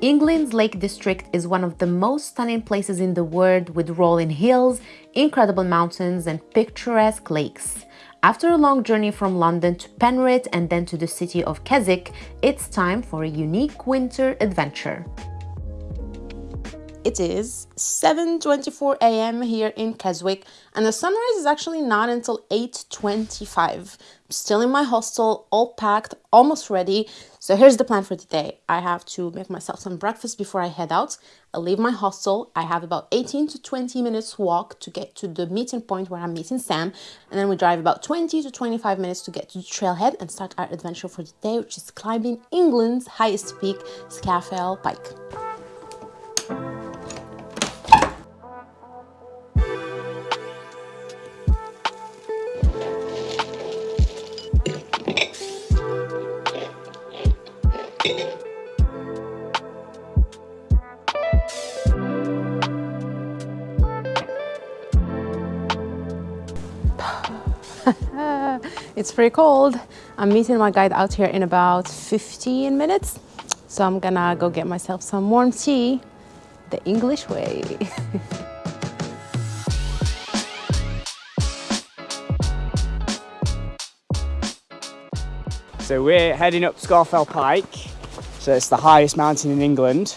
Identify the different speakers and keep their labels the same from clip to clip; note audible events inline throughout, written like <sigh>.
Speaker 1: England's Lake District is one of the most stunning places in the world with rolling hills, incredible mountains and picturesque lakes. After a long journey from London to Penrith and then to the city of Keswick, it's time for a unique winter adventure. It is 7.24 a.m. here in Keswick and the sunrise is actually not until 8.25. Still in my hostel, all packed, almost ready. So here's the plan for today. I have to make myself some breakfast before I head out. I leave my hostel. I have about 18 to 20 minutes walk to get to the meeting point where I'm meeting Sam. And then we drive about 20 to 25 minutes to get to the trailhead and start our adventure for the day, which is climbing England's highest peak, Scafell Pike. <laughs> it's pretty cold. I'm meeting my guide out here in about 15 minutes. So I'm gonna go get myself some warm tea the English way. <laughs>
Speaker 2: so we're heading up Scafell Pike. So it's the highest mountain in England.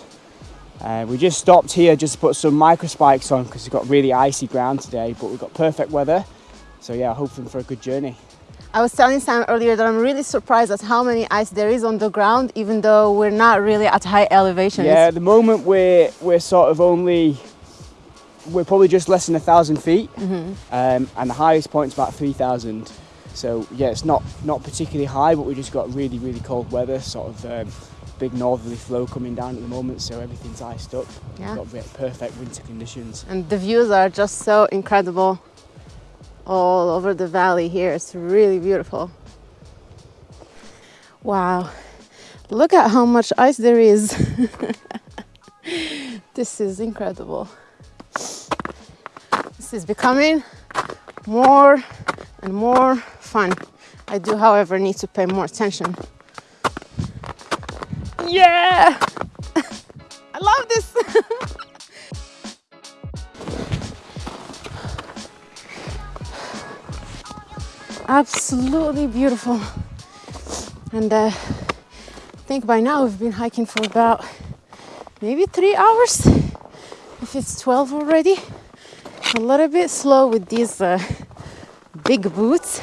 Speaker 2: Uh, we just stopped here just to put some micro spikes on because we've got really icy ground today, but we've got perfect weather. So yeah, hoping for a good journey.
Speaker 1: I was telling Sam earlier that I'm really surprised at how many ice there is on the ground, even though we're not really at high elevation.
Speaker 2: Yeah, at the moment we're, we're sort of only, we're probably just less than a thousand feet, mm -hmm. um, and the highest point is about 3,000. So yeah, it's not, not particularly high, but we just got really, really cold weather, sort of um, big northerly flow coming down at the moment, so everything's iced up. Yeah. We've got perfect winter conditions.
Speaker 1: And the views are just so incredible all over the valley here. It's really beautiful. Wow, look at how much ice there is. <laughs> this is incredible. This is becoming more and more fun. I do, however, need to pay more attention. Yeah! <laughs> I love this! <laughs> absolutely beautiful and uh, I think by now we've been hiking for about maybe three hours if it's 12 already a little bit slow with these uh, big boots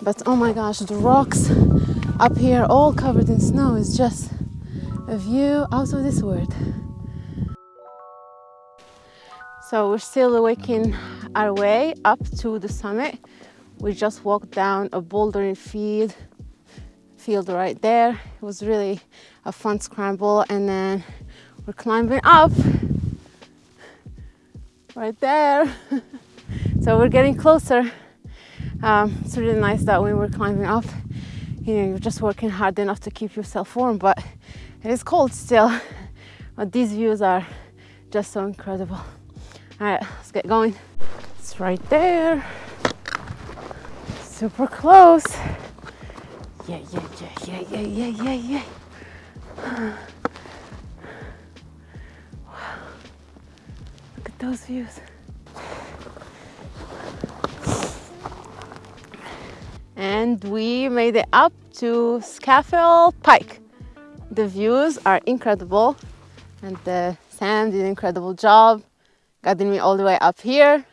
Speaker 1: but oh my gosh the rocks up here all covered in snow is just a view out of this world so we're still waking our way up to the summit. We just walked down a bouldering field field right there. It was really a fun scramble and then we're climbing up right there. <laughs> So we're getting closer. Um, it's really nice that when we're climbing up you know you're just working hard enough to keep yourself warm but it is cold still <laughs> but these views are just so incredible all right let's get going it's right there super close. Yeah, yeah, yeah, yeah, yeah, yeah, yeah, yeah. Wow. Look at those views. And we made it up to Scafell Pike. The views are incredible and the sand did an incredible job guiding me all the way up here.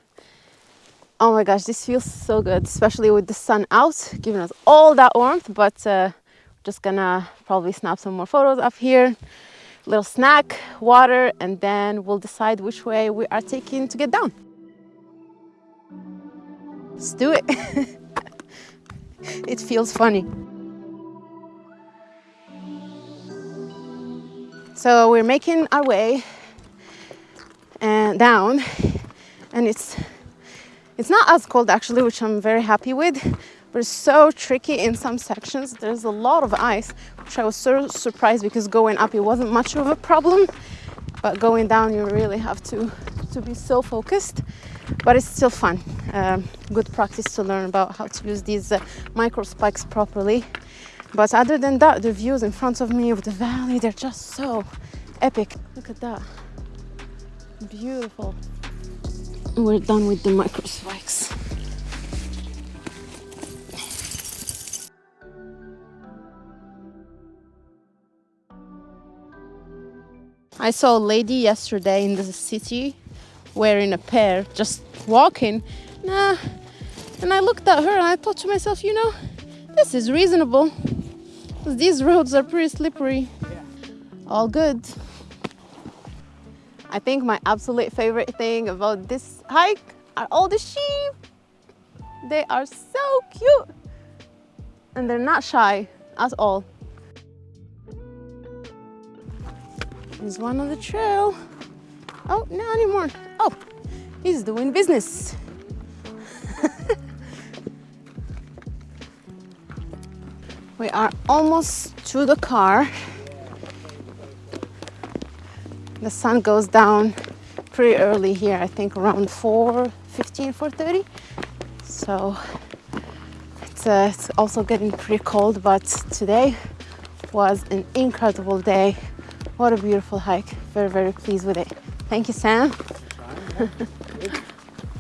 Speaker 1: Oh my gosh this feels so good especially with the sun out giving us all that warmth but uh, just gonna probably snap some more photos up here. Little snack water and then we'll decide which way we are taking to get down. Let's do it. <laughs> It feels funny so we're making our way and down and it's it's not as cold actually, which I'm very happy with, but it's so tricky in some sections. There's a lot of ice, which I was so surprised because going up it wasn't much of a problem, but going down you really have to, to be so focused. But it's still fun. Um, good practice to learn about how to use these uh, micro spikes properly. But other than that, the views in front of me of the valley, they're just so epic. Look at that. Beautiful. We're done with the micro spikes. I saw a lady yesterday in the city wearing a pair, just walking. Nah. And I looked at her and I thought to myself, you know, this is reasonable. These roads are pretty slippery. All good. I think my absolute favorite thing about this hike are all the sheep. They are so cute. And they're not shy at all. There's one on the trail. Oh, not anymore. Oh, he's doing business. We are almost to the car. The sun goes down pretty early here, I think around 4 15, 4.30. So it's, uh, it's also getting pretty cold, but today was an incredible day. What a beautiful hike. Very, very pleased with it. Thank you, Sam. <laughs>